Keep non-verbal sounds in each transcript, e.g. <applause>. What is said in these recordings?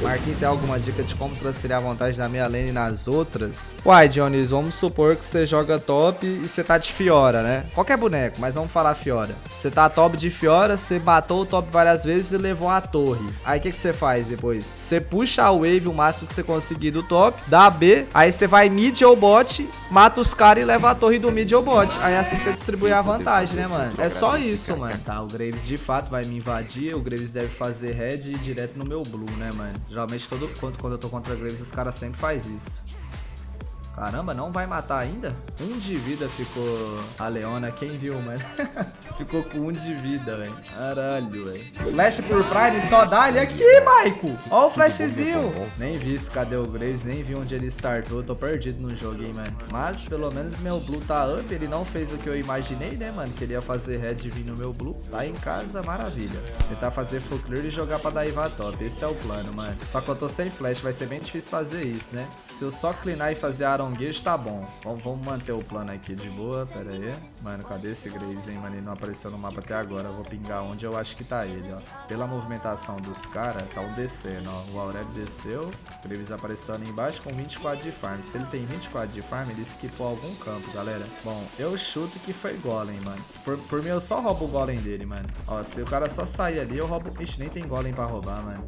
Marquinhos tem alguma dica de como transferir a vantagem da minha lane nas outras? Uai, Jones, vamos supor que você joga top e você tá de Fiora, né? Qualquer boneco, mas vamos falar Fiora. Você tá top de Fiora, você matou o top várias vezes e levou a torre. Aí o que, que você faz depois? Você puxa a wave o máximo que você conseguir do top, dá B, aí você vai mid ou bot, mata os caras e leva a torre do mid ou bot. Aí assim você distribui a vantagem, né, mano? É só isso, mano. Tá, o Graves de fato vai me invadir, o Graves deve fazer red ir direto no meu blue, né, mano? Geralmente todo quando, quando eu tô contra Graves os caras sempre faz isso. Caramba, não vai matar ainda? Um de vida ficou a Leona. Quem viu, mano? <laughs> ficou com um de vida, velho. Caralho, velho. Flash por Prime só dá ele aqui, Maico. Ó o flashzinho. Nem vi se cadê o Graves, nem vi onde ele startou. Tô perdido no jogo, hein, mano. Mas, pelo menos, meu Blue tá up. Ele não fez o que eu imaginei, né, mano? Queria fazer red vir no meu Blue. Tá em casa, maravilha. Tentar fazer full clear e jogar pra dar Iva top. Esse é o plano, mano. Só que eu tô sem flash. Vai ser bem difícil fazer isso, né? Se eu só cleanar e fazer Aaron Gage, tá bom. Vamos, vamos manter o plano aqui de boa. Pera aí. Mano, cadê esse Graves, hein, mano? Ele não apareceu no mapa até agora. Eu vou pingar onde eu acho que tá ele, ó. Pela movimentação dos caras, tá um descendo, ó. O Aurélio desceu. O Graves apareceu ali embaixo com 24 de farm. Se ele tem 24 de farm, ele skipou algum campo, galera. Bom, eu chuto que foi Golem, mano. Por, por mim, eu só roubo o Golem dele, mano. Ó, se o cara só sair ali, eu roubo... Ixi, nem tem Golem pra roubar, mano.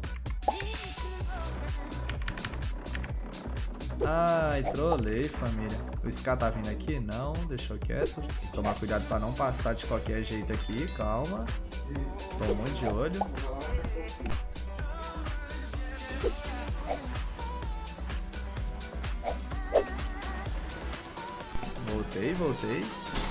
Ai, trolei, família. O Ska tá vindo aqui? Não, deixou quieto. Tomar cuidado pra não passar de qualquer jeito aqui, calma. Muito de olho. Voltei, voltei.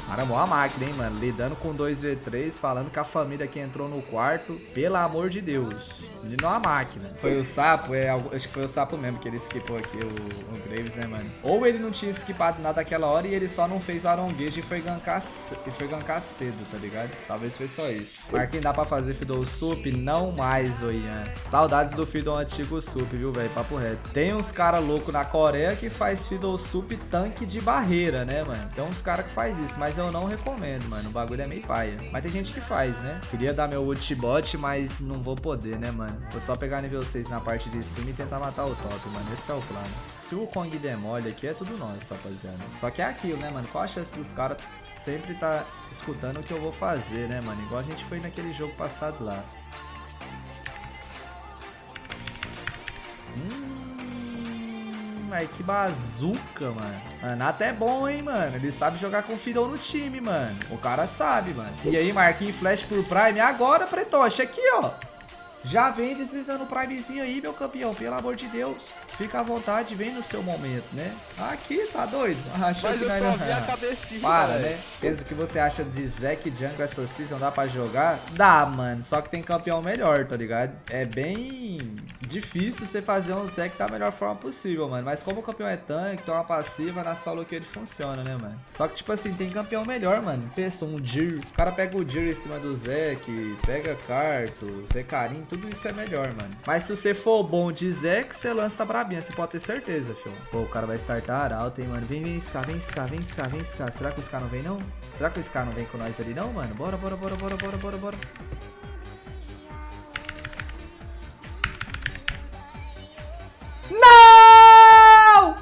Caramba, uma máquina, hein, mano. Lidando com 2v3, falando que a família que entrou no quarto, pelo amor de Deus. Ele não é uma máquina. Foi o sapo, é, acho que foi o sapo mesmo que ele skipou aqui, o, o Graves, né, mano? Ou ele não tinha skipado nada naquela hora e ele só não fez o aronguejo e foi gankar, e foi gankar cedo, tá ligado? Talvez foi só isso. Marquinhos, dá pra fazer Fiddle Sup? Não mais, ô Ian. Saudades do Fiddle antigo Sup, viu, velho? Papo reto. Tem uns caras loucos na Coreia que faz Fiddle Sup tanque de barreira, né, mano? Tem uns caras que faz isso, mas eu não recomendo, mano. O bagulho é meio paia. Mas tem gente que faz, né? Queria dar meu ultibot, mas não vou poder, né, mano? Vou só pegar nível 6 na parte de cima e tentar matar o top, mano. Esse é o plano. Se o Kong demole aqui, é tudo nosso, rapaziada. Só que é aquilo, né, mano? Qual a chance dos caras sempre tá escutando o que eu vou fazer, né, mano? Igual a gente foi naquele jogo passado lá. Hum velho. Que bazuca, mano. Manato é bom, hein, mano. Ele sabe jogar com Fiddle no time, mano. O cara sabe, mano. E aí, Marquinhos Flash por Prime. Agora, Pretoche, aqui, ó. Já vem deslizando o primezinho aí, meu campeão. Pelo amor de Deus. Fica à vontade, vem no seu momento, né? Aqui, tá doido? <laughs> Achou Mas que eu só vi a cabecinha, Para, né? Pensa o que você acha de Zack Jungle essa season, dá pra jogar? Dá, mano. Só que tem campeão melhor, tá ligado? É bem difícil você fazer um Zack da melhor forma possível, mano. Mas como o campeão é tanque, tem uma passiva, na solo que ele funciona, né, mano? Só que, tipo assim, tem campeão melhor, mano. Pensa, um Jir. O cara pega o Jir em cima do Zack, pega Carto, Zecarim, tudo isso é melhor, mano. Mas se você for bom de Zack, você lança brabinha, você pode ter certeza, filho. Pô, o cara vai startar alto, hein, mano. Vem, vem, Ska, vem, Ska, vem, Ska, vem, Ska. Será que o Ska não vem, não? Será que o Ska não vem com nós ali, não, mano? Bora, bora, bora, bora, bora, bora, bora.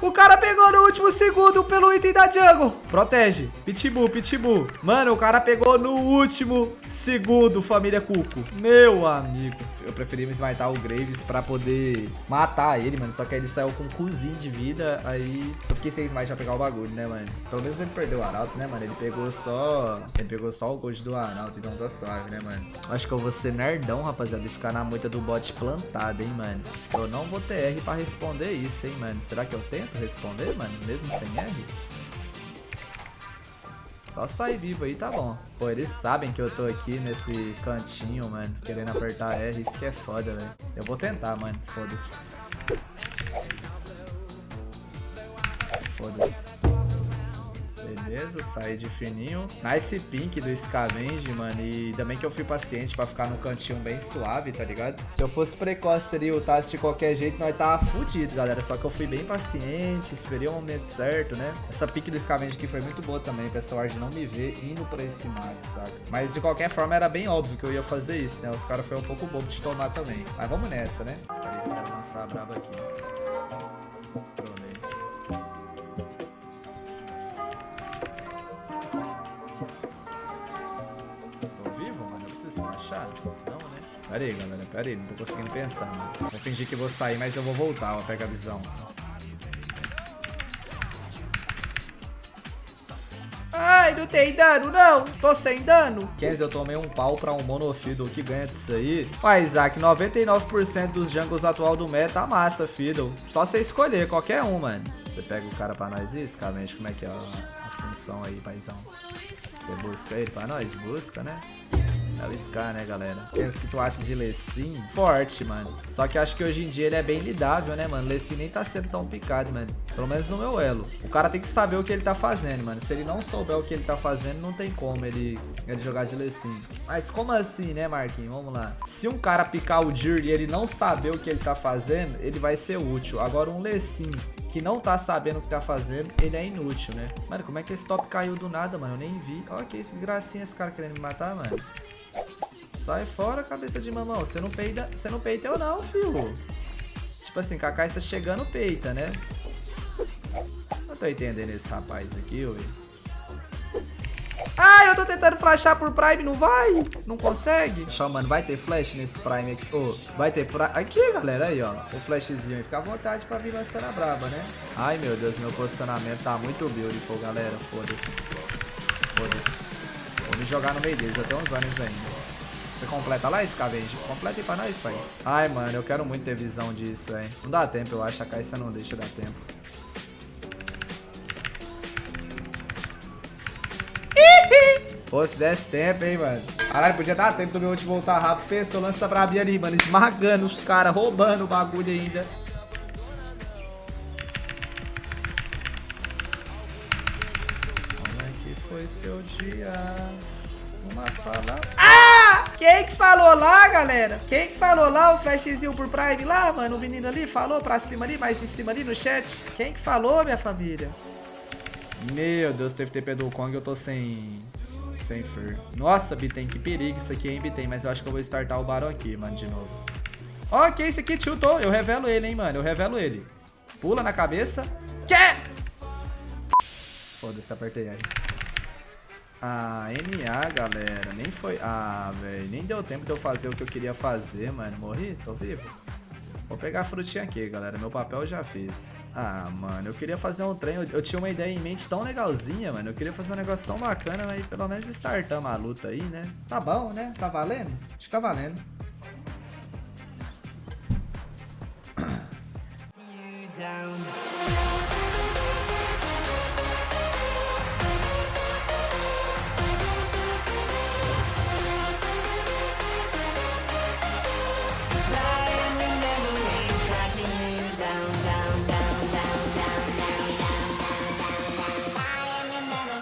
O cara pegou no último segundo pelo item da jungle. Protege. Pitbull, pitbull. Mano, o cara pegou no último segundo, família Cuco. Meu amigo. Eu preferi me smitar o Graves pra poder matar ele, mano. Só que ele saiu com um cozinho de vida. Aí eu fiquei sem smite pra pegar o bagulho, né, mano? Pelo menos ele perdeu o Arauto, né, mano? Ele pegou só... Ele pegou só o gold do Arauto. Então tá suave, né, mano? Acho que eu vou ser nerdão, rapaziada. E ficar na moita do bot plantado, hein, mano? Eu não vou ter R pra responder isso, hein, mano? Será que eu tento responder, mano? Mesmo sem R? Só sair vivo aí tá bom. Pô, eles sabem que eu tô aqui nesse cantinho, mano. Querendo apertar R, isso que é foda, velho. Eu vou tentar, mano. Foda-se. Foda-se. Beleza, saí de fininho. Nice pink do Scavenge, mano. E também que eu fui paciente pra ficar no cantinho bem suave, tá ligado? Se eu fosse precoce ali, lutasse de qualquer jeito, nós tava fudido, galera. Só que eu fui bem paciente, esperei o momento certo, né? Essa pique do Scavenge aqui foi muito boa também, pra essa ward não me ver indo pra esse mato, saca? Mas de qualquer forma era bem óbvio que eu ia fazer isso, né? Os caras foram um pouco bobo de tomar também. Mas vamos nessa, né? Peraí, lançar braba aqui. Pera aí, galera. Pera aí. Não tô conseguindo pensar, mano. Vou fingir que vou sair, mas eu vou voltar, ó. Pega a visão. Ai, não tem dano, não. Tô sem dano. Kenzie, eu tomei um pau pra um monofiddle que ganha disso aí. Ué, Isaac, 99% dos jungles atual do meta tá massa, fiddle. Só você escolher qualquer um, mano. Você pega o cara pra nós iscamente, como é que é a, a função aí, paizão? Você busca ele pra nós? Busca, né? É o Scar, né, galera? O que tu acha de Lecim? Forte, mano. Só que acho que hoje em dia ele é bem lidável, né, mano? Lecim nem tá sendo tão picado, mano. Pelo menos no meu elo. O cara tem que saber o que ele tá fazendo, mano. Se ele não souber o que ele tá fazendo, não tem como ele, ele jogar de Lecim. Mas como assim, né, Marquinhos? Vamos lá. Se um cara picar o Dir e ele não saber o que ele tá fazendo, ele vai ser útil. Agora um Lecim que não tá sabendo o que tá fazendo, ele é inútil, né? Mano, como é que esse top caiu do nada, mano? Eu nem vi. Olha que gracinha esse cara querendo me matar, mano. Sai fora, cabeça de mamão. Você não peida, você não peita eu não, filho. Tipo assim, Kaká está chegando, peita, né? Não tô entendendo esse rapaz aqui, ui. Ah, eu tô tentando flashar por Prime, não vai? Não consegue? Só, mano, vai ter flash nesse Prime aqui. Oh, vai ter. Aqui, galera, aí, ó. O flashzinho aí. Fica à vontade pra vir lançando a braba, né? Ai, meu Deus, meu posicionamento tá muito beautiful, galera. Foda-se. Foda-se. Vou me jogar no meio deles, até uns anos ainda. Você completa lá, Scavenge? Completa aí pra nós, pai. Ai, mano, eu quero muito ter visão disso, hein. Não dá tempo, eu acho. A Caixa não deixa dar tempo. Pô, se desse tempo, hein, mano. Caralho, podia dar tempo do meu ult voltar rápido. Pensou, lança brabinha ali, mano. Esmagando os caras, roubando o bagulho ainda. Como é que foi seu dia? Uma palavra... Ah! Quem que falou lá, galera? Quem que falou lá o flashzinho por Prime lá, mano? O menino ali falou pra cima ali, mais em cima ali no chat. Quem que falou, minha família? Meu Deus, teve TP do Kong, eu tô sem... Sem fur. Nossa, Bitem, que perigo isso aqui, hein, Bitem. Mas eu acho que eu vou startar o Barão aqui, mano, de novo. Ok, esse aqui tiltou. Eu revelo ele, hein, mano. Eu revelo ele. Pula na cabeça. Quê? Foda-se, apertei aí. Ah, NA, galera. Nem foi... Ah, velho. Nem deu tempo de eu fazer o que eu queria fazer, mano. Morri? Tô vivo? Vou pegar a frutinha aqui, galera. Meu papel eu já fiz. Ah, mano, eu queria fazer um trem. Eu, eu, tinha uma ideia em mente tão legalzinha, mano. Eu queria fazer um negócio tão bacana, mas pelo menos startamos a luta aí, né? Tá bom, né? Tá valendo? Acho que tá valendo. down